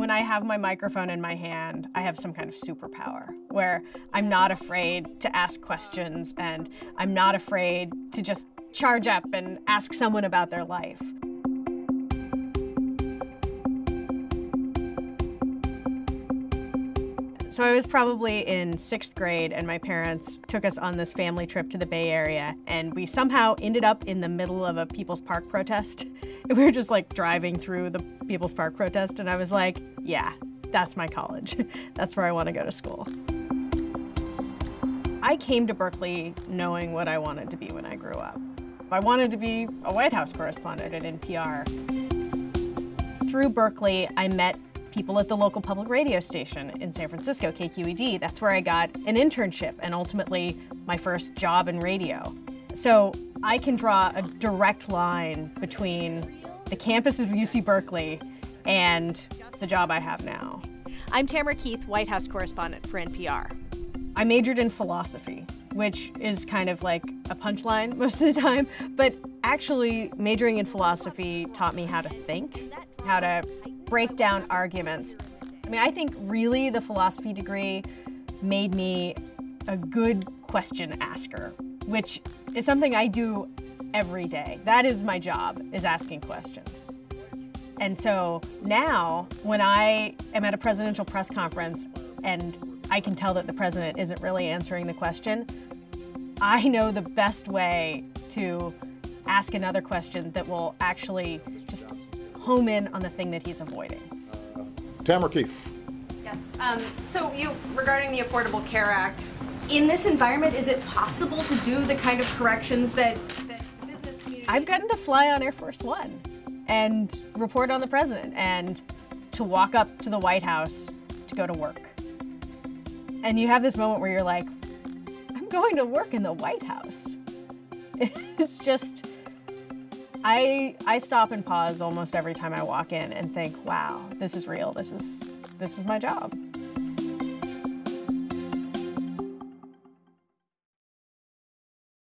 when I have my microphone in my hand, I have some kind of superpower where I'm not afraid to ask questions and I'm not afraid to just charge up and ask someone about their life. So I was probably in sixth grade and my parents took us on this family trip to the Bay Area and we somehow ended up in the middle of a People's Park protest. We were just like driving through the People's Park protest and I was like, yeah, that's my college. that's where I want to go to school. I came to Berkeley knowing what I wanted to be when I grew up. I wanted to be a White House correspondent at NPR. Through Berkeley, I met people at the local public radio station in San Francisco, KQED. That's where I got an internship and ultimately my first job in radio. So I can draw a direct line between the campus of UC Berkeley and the job I have now. I'm Tamara Keith, White House correspondent for NPR. I majored in philosophy, which is kind of like a punchline most of the time, but actually majoring in philosophy taught me how to think, how to break down arguments. I mean, I think really the philosophy degree made me a good question asker, which is something I do every day. That is my job, is asking questions. And so now, when I am at a presidential press conference and I can tell that the president isn't really answering the question, I know the best way to ask another question that will actually just home in on the thing that he's avoiding. Uh, Tamara Keith. Yes. Um, so you, regarding the Affordable Care Act, in this environment, is it possible to do the kind of corrections that, I've gotten to fly on Air Force One and report on the president and to walk up to the White House to go to work. And you have this moment where you're like, I'm going to work in the White House. It's just, I, I stop and pause almost every time I walk in and think, wow, this is real. This is, this is my job.